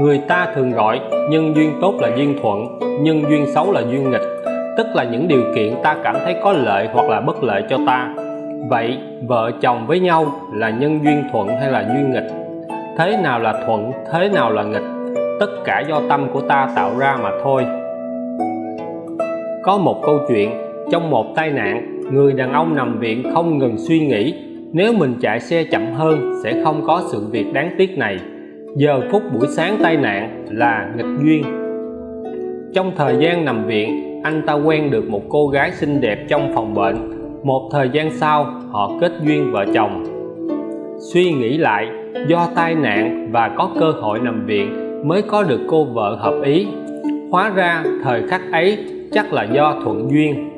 người ta thường gọi nhân duyên tốt là duyên thuận, nhân duyên xấu là duyên nghịch, tức là những điều kiện ta cảm thấy có lợi hoặc là bất lợi cho ta. Vậy, vợ chồng với nhau là nhân duyên thuận hay là duyên nghịch? Thế nào là thuận, thế nào là nghịch? Tất cả do tâm của ta tạo ra mà thôi. Có một câu chuyện, trong một tai nạn, người đàn ông nằm viện không ngừng suy nghĩ, nếu mình chạy xe chậm hơn sẽ không có sự việc đáng tiếc này giờ phút buổi sáng tai nạn là nghịch duyên. Trong thời gian nằm viện, anh ta quen được một cô gái xinh đẹp trong phòng bệnh. Một thời gian sau, họ kết duyên vợ chồng. Suy nghĩ lại, do tai nạn và có cơ hội nằm viện mới có được cô vợ hợp ý. Hóa ra thời khắc ấy chắc là do thuận duyên.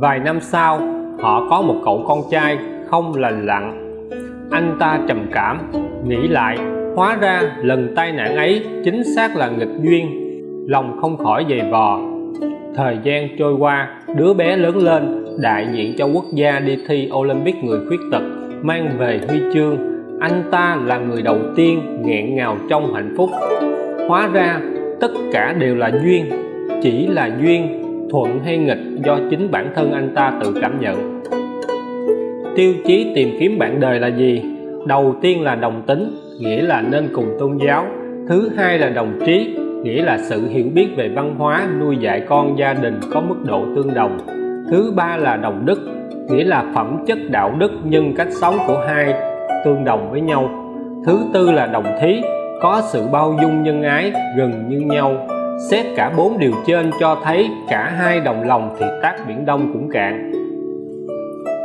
Vài năm sau, họ có một cậu con trai không lành lặn. Anh ta trầm cảm, nghĩ lại hóa ra, lần tai nạn ấy chính xác là nghịch duyên, lòng không khỏi dày vò. Thời gian trôi qua, đứa bé lớn lên, đại diện cho quốc gia đi thi Olympic người khuyết tật, mang về huy chương. Anh ta là người đầu tiên nghẹn ngào trong hạnh phúc. Hóa ra, tất cả đều là duyên, chỉ là duyên, thuận hay nghịch do chính bản thân anh ta tự cảm nhận. Tiêu chí tìm kiếm bạn đời là gì? Đầu tiên là đồng tính nghĩa là nên cùng tôn giáo. Thứ hai là đồng trí, nghĩa là sự hiểu biết về văn hóa, nuôi dạy con gia đình có mức độ tương đồng. Thứ ba là đồng đức, nghĩa là phẩm chất đạo đức nhân cách sống của hai tương đồng với nhau. Thứ tư là đồng thí, có sự bao dung nhân ái, gần như nhau. Xét cả bốn điều trên cho thấy cả hai đồng lòng thì tác biển đông cũng cạn.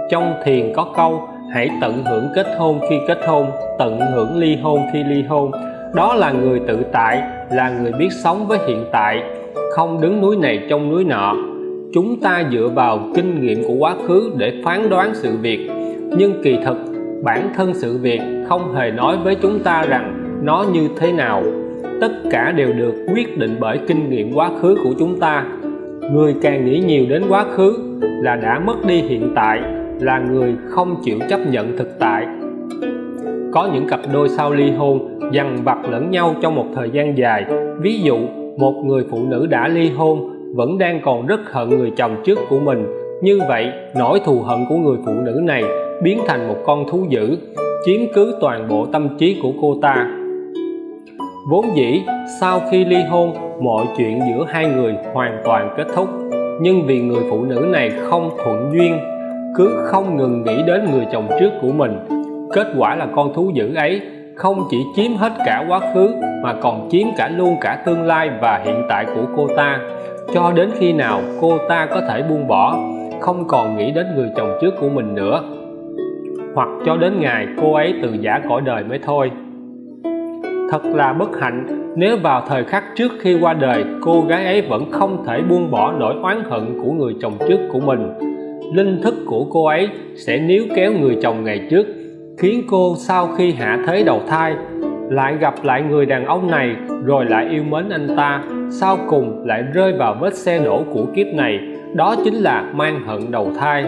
Trong thiền có câu hãy tận hưởng kết hôn khi kết hôn, tận hưởng ly hôn khi ly hôn. Đó là người tự tại, là người biết sống với hiện tại. Không đứng núi này trong núi nọ. Chúng ta dựa vào kinh nghiệm của quá khứ để phán đoán sự việc. Nhưng kỳ thực, bản thân sự việc không hề nói với chúng ta rằng nó như thế nào. Tất cả đều được quyết định bởi kinh nghiệm quá khứ của chúng ta. Người càng nghĩ nhiều đến quá khứ là đã mất đi hiện tại là người không chịu chấp nhận thực tại. Có những cặp đôi sau ly hôn dằn vặt lẫn nhau trong một thời gian dài. Ví dụ, một người phụ nữ đã ly hôn, vẫn đang còn rất hận người chồng trước của mình. Như vậy, nỗi thù hận của người phụ nữ này biến thành một con thú dữ, chiếm cứ toàn bộ tâm trí của cô ta. Vốn dĩ, sau khi ly hôn, mọi chuyện giữa hai người hoàn toàn kết thúc. Nhưng vì người phụ nữ này không thuận duyên cứ không ngừng nghĩ đến người chồng trước của mình. Kết quả là con thú dữ ấy không chỉ chiếm hết cả quá khứ mà còn chiếm cả luôn cả tương lai và hiện tại của cô ta. Cho đến khi nào cô ta có thể buông bỏ, không còn nghĩ đến người chồng trước của mình nữa. Hoặc cho đến ngày cô ấy từ giả cõi đời mới thôi. Thật là bất hạnh, nếu vào thời khắc trước khi qua đời, cô gái ấy vẫn không thể buông bỏ nỗi oán hận của người chồng trước của mình linh thức của cô ấy sẽ níu kéo người chồng ngày trước, khiến cô sau khi hạ thế đầu thai lại gặp lại người đàn ông này rồi lại yêu mến anh ta, sau cùng lại rơi vào vết xe đổ của kiếp này, đó chính là mang hận đầu thai.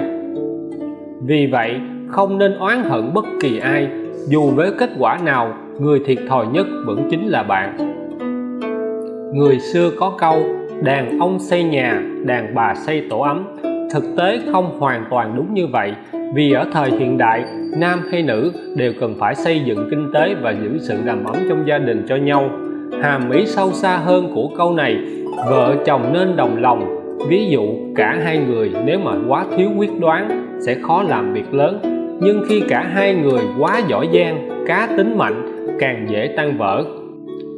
Vì vậy, không nên oán hận bất kỳ ai, dù với kết quả nào, người thiệt thòi nhất vẫn chính là bạn. Người xưa có câu, đàn ông xây nhà, đàn bà xây tổ ấm thực tế không hoàn toàn đúng như vậy, vì ở thời hiện đại, nam hay nữ đều cần phải xây dựng kinh tế và giữ sự đầm ấm trong gia đình cho nhau. Hàm ý sâu xa hơn của câu này, vợ chồng nên đồng lòng. Ví dụ, cả hai người nếu mà quá thiếu quyết đoán sẽ khó làm việc lớn. Nhưng khi cả hai người quá giỏi giang, cá tính mạnh, càng dễ tan vỡ.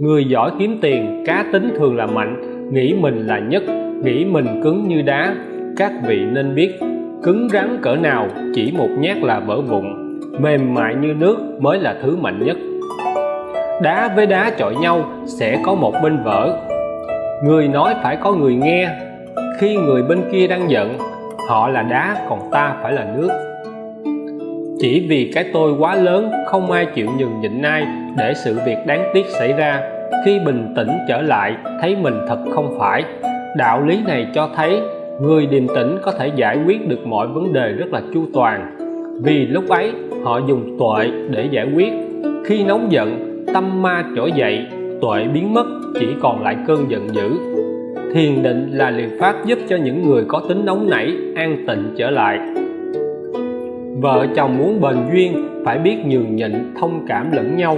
Người giỏi kiếm tiền, cá tính thường là mạnh, nghĩ mình là nhất, nghĩ mình cứng như đá các vị nên biết, cứng rắn cỡ nào, chỉ một nhát là vỡ vụn, mềm mại như nước mới là thứ mạnh nhất. Đá với đá chọi nhau sẽ có một bên vỡ. Người nói phải có người nghe. Khi người bên kia đang giận, họ là đá, còn ta phải là nước. Chỉ vì cái tôi quá lớn, không ai chịu nhường nhịn ai để sự việc đáng tiếc xảy ra. Khi bình tĩnh trở lại, thấy mình thật không phải. Đạo lý này cho thấy người điềm tĩnh có thể giải quyết được mọi vấn đề rất là chu toàn. Vì lúc ấy, họ dùng tuệ để giải quyết. Khi nóng giận, tâm ma trỗi dậy, tuệ biến mất, chỉ còn lại cơn giận dữ. Thiền định là liệu pháp giúp cho những người có tính nóng nảy, an tịnh trở lại. Vợ chồng muốn bền duyên, phải biết nhường nhịn, thông cảm lẫn nhau.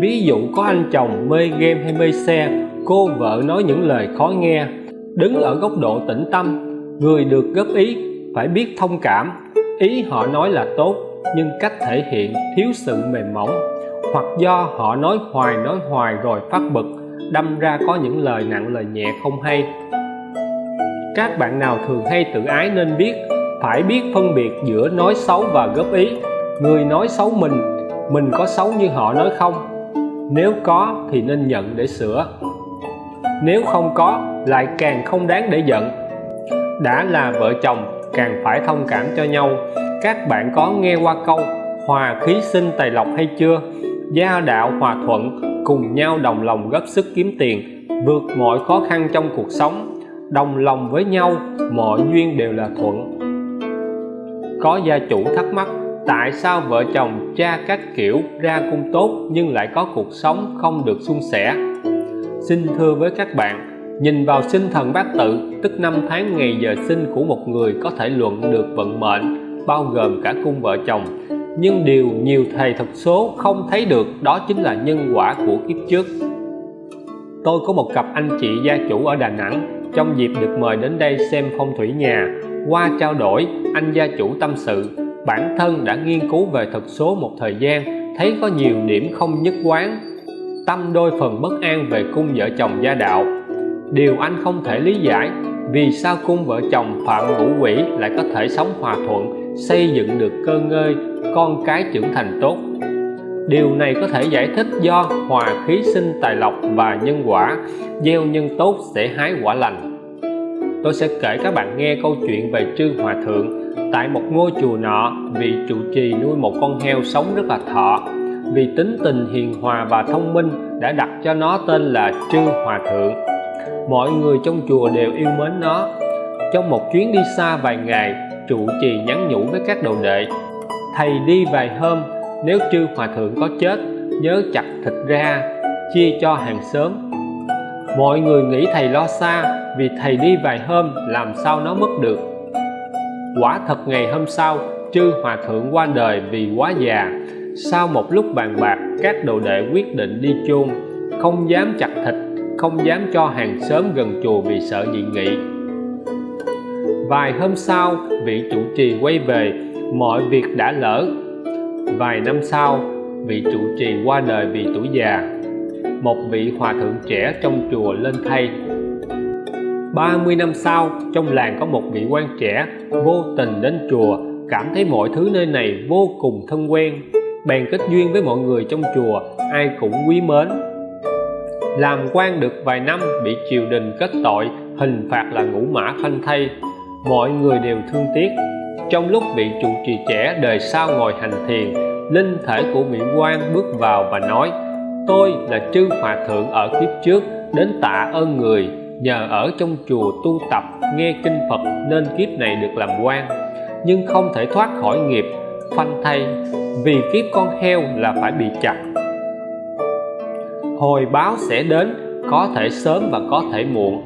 Ví dụ có anh chồng mê game hay mê xe, cô vợ nói những lời khó nghe. Đứng ở góc độ tĩnh tâm người được góp ý phải biết thông cảm. Ý họ nói là tốt, nhưng cách thể hiện thiếu sự mềm mỏng, hoặc do họ nói hoài nói hoài rồi phát bực, đâm ra có những lời nặng, lời nhẹ không hay. Các bạn nào thường hay tự ái nên biết, phải biết phân biệt giữa nói xấu và góp ý. Người nói xấu mình mình có xấu như họ nói không? Nếu có thì nên nhận để sửa. Nếu không có, lại càng không đáng để giận đã là vợ chồng, càng phải thông cảm cho nhau. Các bạn có nghe qua câu, hòa khí sinh tài lộc hay chưa? Gia đạo hòa thuận, cùng nhau đồng lòng góp sức kiếm tiền, vượt mọi khó khăn trong cuộc sống. Đồng lòng với nhau, mọi duyên đều là thuận. Có gia chủ thắc mắc, tại sao vợ chồng cha các kiểu ra cung tốt nhưng lại có cuộc sống không được suôn sẻ? Xin thưa với các bạn nhìn vào sinh thần bát tự, tức năm tháng ngày giờ sinh của một người có thể luận được vận mệnh, bao gồm cả cung vợ chồng. Nhưng điều nhiều thầy thuật số không thấy được đó chính là nhân quả của kiếp trước. Tôi có một cặp anh chị gia chủ ở Đà Nẵng, trong dịp được mời đến đây xem phong thủy nhà. Qua trao đổi, anh gia chủ tâm sự, bản thân đã nghiên cứu về thuật số một thời gian, thấy có nhiều điểm không nhất quán. Tâm đôi phần bất an về cung vợ chồng gia đạo điều anh không thể lý giải, vì sao cung vợ chồng phạm ngũ quỷ lại có thể sống hòa thuận, xây dựng được cơ ngơi, con cái trưởng thành tốt? Điều này có thể giải thích do hòa khí sinh tài lộc và nhân quả, gieo nhân tốt sẽ hái quả lành. Tôi sẽ kể các bạn nghe câu chuyện về trương hòa thượng tại một ngôi chùa nọ vị trụ trì nuôi một con heo sống rất là thọ. Vì tính tình hiền hòa và thông minh đã đặt cho nó tên là trương hòa thượng mọi người trong chùa đều yêu mến nó. Trong một chuyến đi xa vài ngày, trụ trì nhắn nhủ với các đồ đệ, thầy đi vài hôm, nếu chư hòa thượng có chết, nhớ chặt thịt ra, chia cho hàng xóm. Mọi người nghĩ thầy lo xa, vì thầy đi vài hôm, làm sao nó mất được? Quả thật ngày hôm sau, chư hòa thượng qua đời vì quá già. Sau một lúc bàn bạc, các đồ đệ quyết định đi chôn, không dám chặt thịt không dám cho hàng xóm gần chùa vì sợ dị nghị. Vài hôm sau, vị chủ trì quay về, mọi việc đã lỡ. Vài năm sau, vị trụ trì qua đời vì tuổi già. Một vị hòa thượng trẻ trong chùa lên thay. 30 năm sau, trong làng có một vị quan trẻ vô tình đến chùa, cảm thấy mọi thứ nơi này vô cùng thân quen, bèn kết duyên với mọi người trong chùa, ai cũng quý mến làm quan được vài năm, bị triều đình kết tội, hình phạt là ngũ mã phanh thay. Mọi người đều thương tiếc. Trong lúc bị trụ trì trẻ, đời sau ngồi hành thiền, linh thể của mỹ quan bước vào và nói, tôi là chư hòa thượng ở kiếp trước, đến tạ ơn người. Nhờ ở trong chùa tu tập, nghe kinh Phật, nên kiếp này được làm quan. Nhưng không thể thoát khỏi nghiệp, phanh thay. Vì kiếp con heo là phải bị chặt hồi báo sẽ đến, có thể sớm và có thể muộn.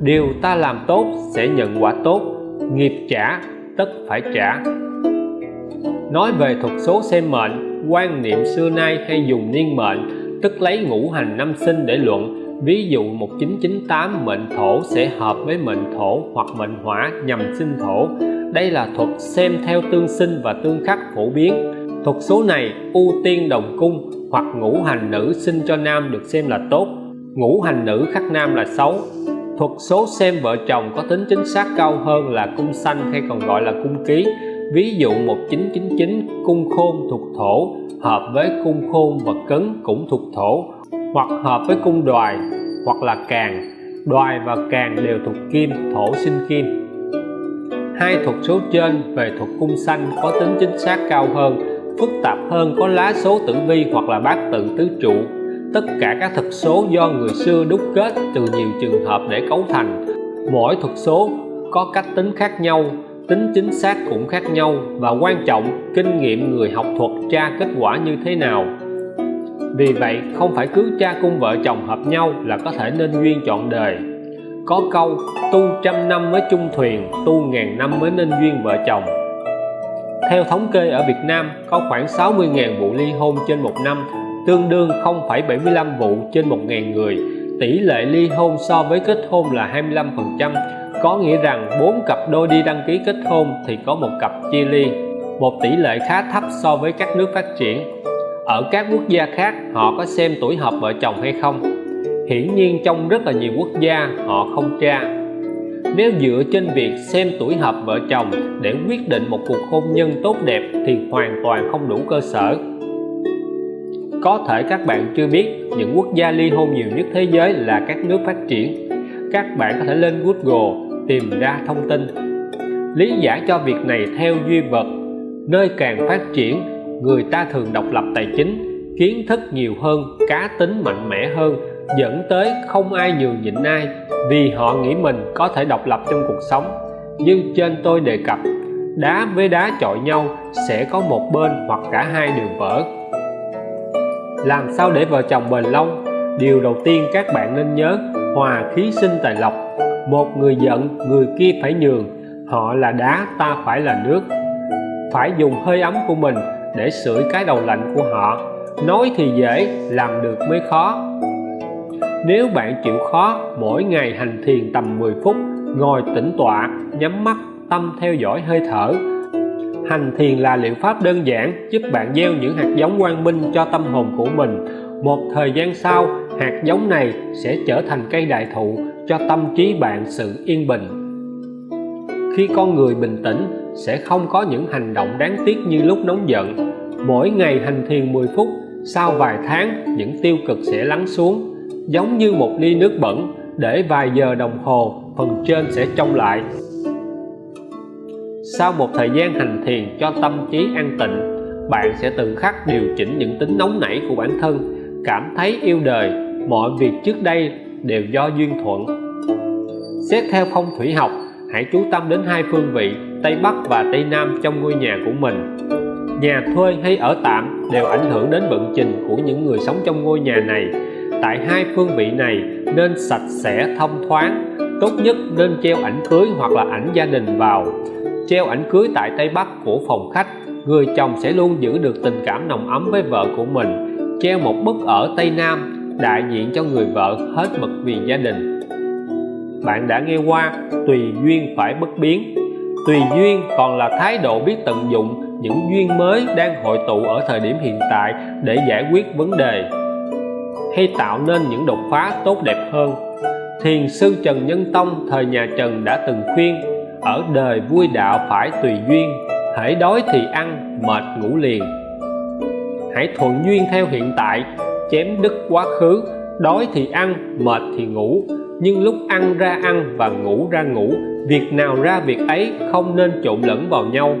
Điều ta làm tốt sẽ nhận quả tốt, nghiệp trả, tất phải trả. Nói về thuật số xem mệnh, quan niệm xưa nay hay dùng niên mệnh, tức lấy ngũ hành năm sinh để luận. Ví dụ 1998 mệnh thổ sẽ hợp với mệnh thổ hoặc mệnh hỏa nhằm sinh thổ. Đây là thuật xem theo tương sinh và tương khắc phổ biến thuật số này ưu tiên đồng cung hoặc ngũ hành nữ sinh cho nam được xem là tốt. Ngũ hành nữ khắc nam là xấu. Thuật số xem vợ chồng có tính chính xác cao hơn là cung xanh hay còn gọi là cung ký. Ví dụ 1999 cung khôn thuộc thổ, hợp với cung khôn và cấn cũng thuộc thổ, hoặc hợp với cung đoài hoặc là càng. Đoài và càng đều thuộc kim, thổ sinh kim. Hai thuật số trên về thuật cung xanh có tính chính xác cao hơn phức tạp hơn có lá số tử vi hoặc là bát tự tứ trụ. Tất cả các thuật số do người xưa đúc kết từ nhiều trường hợp để cấu thành. Mỗi thuật số có cách tính khác nhau, tính chính xác cũng khác nhau và quan trọng kinh nghiệm người học thuật tra kết quả như thế nào. Vì vậy, không phải cứ cha cung vợ chồng hợp nhau là có thể nên duyên chọn đời. Có câu, tu trăm năm mới chung thuyền, tu ngàn năm mới nên duyên vợ chồng theo thống kê ở Việt Nam có khoảng 60.000 vụ ly hôn trên một năm tương đương 0,75 vụ trên 1.000 người. Tỷ lệ ly hôn so với kết hôn là 25% có nghĩa rằng bốn cặp đôi đi đăng ký kết hôn thì có một cặp chia ly một tỷ lệ khá thấp so với các nước phát triển. Ở các quốc gia khác họ có xem tuổi hợp vợ chồng hay không? Hiển nhiên trong rất là nhiều quốc gia họ không tra nếu dựa trên việc xem tuổi hợp vợ chồng để quyết định một cuộc hôn nhân tốt đẹp thì hoàn toàn không đủ cơ sở. Có thể các bạn chưa biết, những quốc gia ly hôn nhiều nhất thế giới là các nước phát triển. Các bạn có thể lên Google tìm ra thông tin. Lý giải cho việc này theo duy vật. Nơi càng phát triển, người ta thường độc lập tài chính, kiến thức nhiều hơn, cá tính mạnh mẽ hơn dẫn tới không ai nhường nhịn ai, vì họ nghĩ mình có thể độc lập trong cuộc sống. Như trên tôi đề cập, đá với đá chọi nhau sẽ có một bên hoặc cả hai đều vỡ. Làm sao để vợ chồng bền lâu? Điều đầu tiên các bạn nên nhớ, hòa khí sinh tài lộc. Một người giận, người kia phải nhường. Họ là đá, ta phải là nước. Phải dùng hơi ấm của mình để sưởi cái đầu lạnh của họ. Nói thì dễ, làm được mới khó nếu bạn chịu khó, mỗi ngày hành thiền tầm 10 phút, ngồi tĩnh tọa, nhắm mắt, tâm theo dõi hơi thở. Hành thiền là liệu pháp đơn giản giúp bạn gieo những hạt giống quang minh cho tâm hồn của mình. Một thời gian sau, hạt giống này sẽ trở thành cây đại thụ cho tâm trí bạn sự yên bình. Khi con người bình tĩnh, sẽ không có những hành động đáng tiếc như lúc nóng giận. Mỗi ngày hành thiền 10 phút, sau vài tháng, những tiêu cực sẽ lắng xuống giống như một ly nước bẩn, để vài giờ đồng hồ, phần trên sẽ trong lại. Sau một thời gian hành thiền cho tâm trí an tịnh, bạn sẽ từng khắc điều chỉnh những tính nóng nảy của bản thân, cảm thấy yêu đời. Mọi việc trước đây đều do duyên thuận. Xét theo phong thủy học, hãy chú tâm đến hai phương vị, Tây Bắc và Tây Nam trong ngôi nhà của mình. Nhà thuê hay ở tạm đều ảnh hưởng đến vận trình của những người sống trong ngôi nhà này tại hai phương vị này nên sạch sẽ, thông thoáng. Tốt nhất nên treo ảnh cưới hoặc là ảnh gia đình vào. Treo ảnh cưới tại Tây Bắc của phòng khách, người chồng sẽ luôn giữ được tình cảm nồng ấm với vợ của mình. Treo một bức ở Tây Nam, đại diện cho người vợ hết mực vì gia đình. Bạn đã nghe qua, tùy duyên phải bất biến. Tùy duyên còn là thái độ biết tận dụng những duyên mới đang hội tụ ở thời điểm hiện tại để giải quyết vấn đề hay tạo nên những đột phá tốt đẹp hơn. Thiền sư Trần Nhân Tông thời nhà Trần đã từng khuyên, ở đời vui đạo phải tùy duyên hãy đói thì ăn, mệt ngủ liền. Hãy thuận duyên theo hiện tại, chém đứt quá khứ, đói thì ăn, mệt thì ngủ. Nhưng lúc ăn ra ăn và ngủ ra ngủ, việc nào ra việc ấy không nên trộn lẫn vào nhau.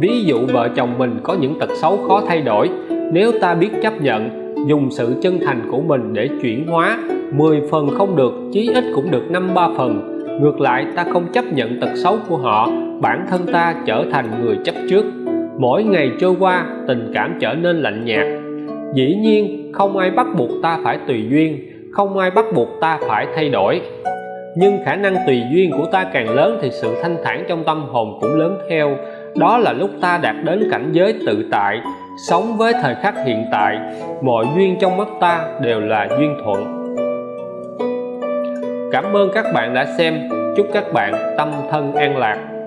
Ví dụ vợ chồng mình có những tật xấu khó thay đổi, nếu ta biết chấp nhận dùng sự chân thành của mình để chuyển hóa 10 phần không được, chí ít cũng được năm ba phần. Ngược lại, ta không chấp nhận tật xấu của họ, bản thân ta trở thành người chấp trước. Mỗi ngày trôi qua, tình cảm trở nên lạnh nhạt. Dĩ nhiên, không ai bắt buộc ta phải tùy duyên, không ai bắt buộc ta phải thay đổi. Nhưng khả năng tùy duyên của ta càng lớn thì sự thanh thản trong tâm hồn cũng lớn theo. Đó là lúc ta đạt đến cảnh giới tự tại sống với thời khắc hiện tại, mọi duyên trong mắt ta đều là duyên thuận. Cảm ơn các bạn đã xem. Chúc các bạn tâm thân an lạc.